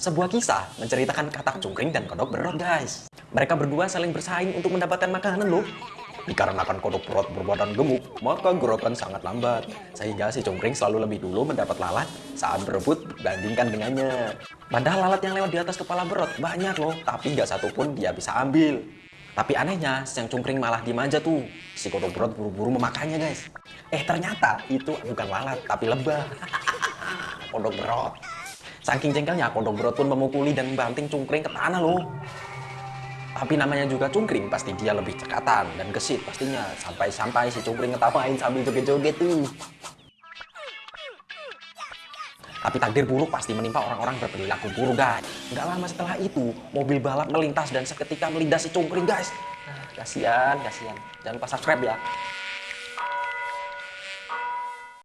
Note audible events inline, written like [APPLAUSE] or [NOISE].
Sebuah kisah menceritakan katak cungkring dan kodok berot guys. Mereka berdua saling bersaing untuk mendapatkan makanan loh. Dikarenakan kodok berot berbadan gemuk, maka gerakan sangat lambat. Sehingga si cungkring selalu lebih dulu mendapat lalat saat berebut dibandingkan dengannya. Padahal lalat yang lewat di atas kepala berot banyak loh, tapi nggak satupun dia bisa ambil. Tapi anehnya, si cungkring malah dimanja tuh. Si kodok berot buru-buru memakannya guys. Eh ternyata itu bukan lalat, tapi lebah. [LAUGHS] kodok berot. Saking jengkelnya, kodok berot pun memukuli dan membanting cungkring ke tanah loh. Tapi namanya juga cungkring, pasti dia lebih cekatan dan gesit pastinya. Sampai-sampai si cungkring ngetawain sambil joget-joget tuh. Tapi takdir buruk pasti menimpa orang-orang berperilaku buruk guys. Nggak lama setelah itu, mobil balap melintas dan seketika melindas si cungkring guys. Nah, kasihan, kasihan. Jangan lupa subscribe ya.